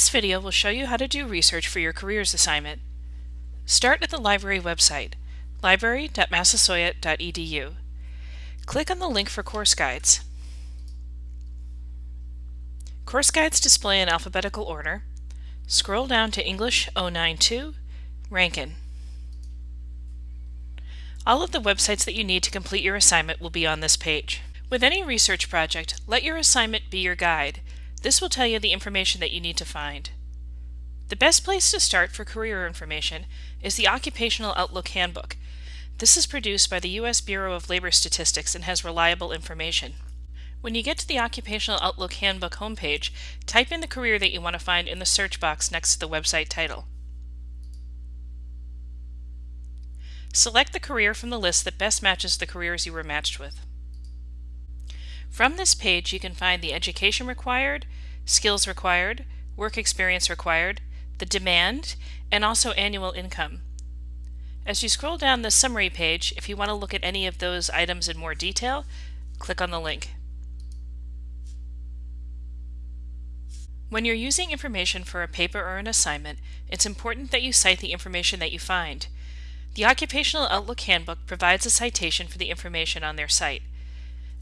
This video will show you how to do research for your careers assignment. Start at the library website, library.massasoit.edu. Click on the link for course guides. Course guides display in alphabetical order. Scroll down to English 092, Rankin. All of the websites that you need to complete your assignment will be on this page. With any research project, let your assignment be your guide. This will tell you the information that you need to find. The best place to start for career information is the Occupational Outlook Handbook. This is produced by the U.S. Bureau of Labor Statistics and has reliable information. When you get to the Occupational Outlook Handbook homepage, type in the career that you want to find in the search box next to the website title. Select the career from the list that best matches the careers you were matched with. From this page you can find the education required, skills required, work experience required, the demand, and also annual income. As you scroll down the summary page, if you want to look at any of those items in more detail, click on the link. When you're using information for a paper or an assignment, it's important that you cite the information that you find. The Occupational Outlook Handbook provides a citation for the information on their site.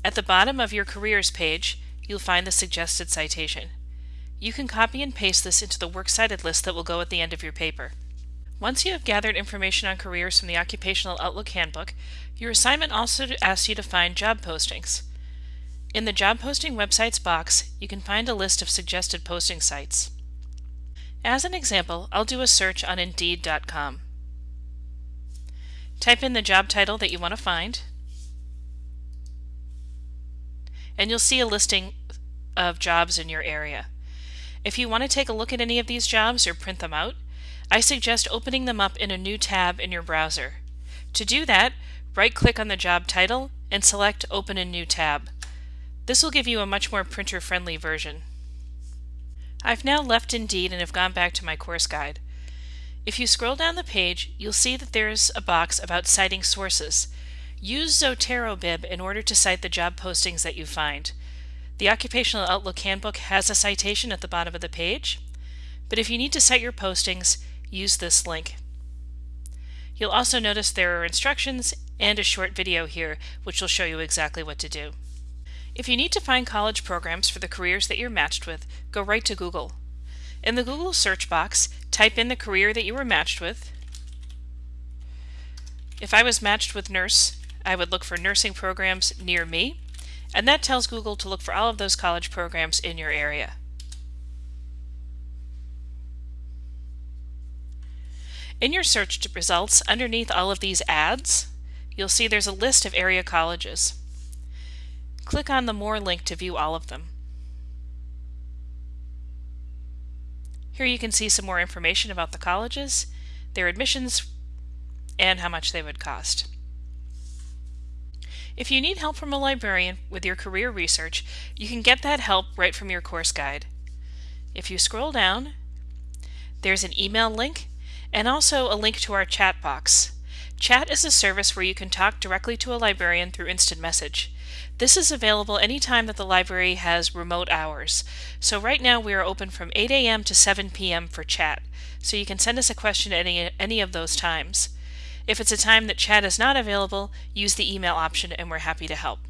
At the bottom of your Careers page, you'll find the suggested citation. You can copy and paste this into the Works Cited list that will go at the end of your paper. Once you have gathered information on careers from the Occupational Outlook Handbook, your assignment also asks you to find job postings. In the Job Posting Websites box, you can find a list of suggested posting sites. As an example, I'll do a search on Indeed.com. Type in the job title that you want to find, and you'll see a listing of jobs in your area. If you want to take a look at any of these jobs or print them out, I suggest opening them up in a new tab in your browser. To do that, right-click on the job title and select Open a New Tab. This will give you a much more printer-friendly version. I've now left Indeed and have gone back to my course guide. If you scroll down the page, you'll see that there's a box about citing sources. Use Zotero Bib in order to cite the job postings that you find. The Occupational Outlook Handbook has a citation at the bottom of the page, but if you need to cite your postings, use this link. You'll also notice there are instructions and a short video here which will show you exactly what to do. If you need to find college programs for the careers that you're matched with, go right to Google. In the Google search box, type in the career that you were matched with. If I was matched with nurse, I would look for nursing programs near me, and that tells Google to look for all of those college programs in your area. In your search results, underneath all of these ads, you'll see there's a list of area colleges. Click on the More link to view all of them. Here you can see some more information about the colleges, their admissions, and how much they would cost. If you need help from a librarian with your career research, you can get that help right from your course guide. If you scroll down, there's an email link and also a link to our chat box. Chat is a service where you can talk directly to a librarian through instant message. This is available anytime that the library has remote hours. So right now we are open from 8 a.m. to 7 p.m. for chat. So you can send us a question at any, any of those times. If it's a time that chat is not available, use the email option and we're happy to help.